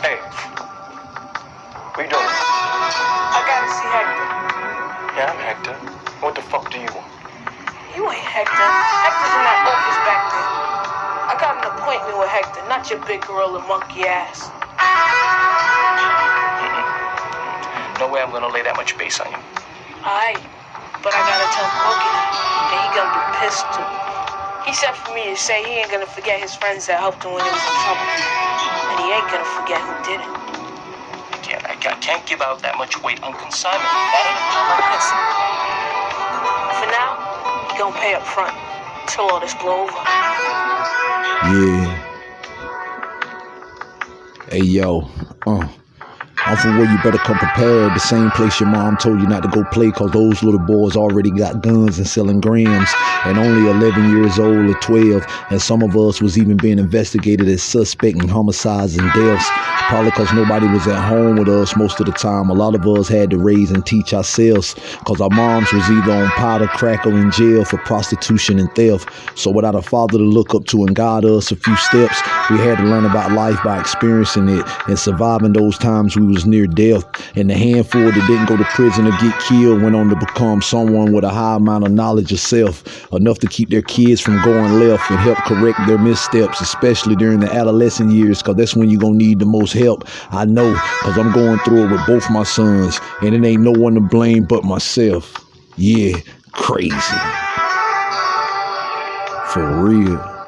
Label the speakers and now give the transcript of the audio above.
Speaker 1: Hey, what you doing?
Speaker 2: I gotta see Hector.
Speaker 1: Yeah, I'm Hector. What the fuck do you want?
Speaker 2: You ain't Hector. Hector's in that office back there. I got an appointment with Hector, not your big gorilla monkey ass.
Speaker 1: No way I'm gonna lay that much bass on you.
Speaker 2: Alright, but I gotta tell that, and he gonna be pissed too. He said for me to say he ain't gonna forget his friends that helped him when he was in trouble. And he ain't gonna forget who did it.
Speaker 1: I can't, I can't, I can't give out that much weight on consignment. That
Speaker 2: Listen, for now, he gonna pay up front till all this blow over.
Speaker 3: Yeah. Hey yo, uh. I'm from where you better come prepared. The same place your mom told you not to go play cause those little boys already got guns and selling grams and only 11 years old or 12. And some of us was even being investigated as suspect in homicides and deaths. Probably cause nobody was at home with us most of the time. A lot of us had to raise and teach ourselves cause our moms was either on powder, crack, or in jail for prostitution and theft. So without a father to look up to and guide us a few steps, we had to learn about life by experiencing it and surviving those times we was near death. And the handful that didn't go to prison or get killed went on to become someone with a high amount of knowledge of self, enough to keep their kids from going left and help correct their missteps, especially during the adolescent years, because that's when you're going to need the most help. I know, because I'm going through it with both my sons, and it ain't no one to blame but myself. Yeah, crazy. For real.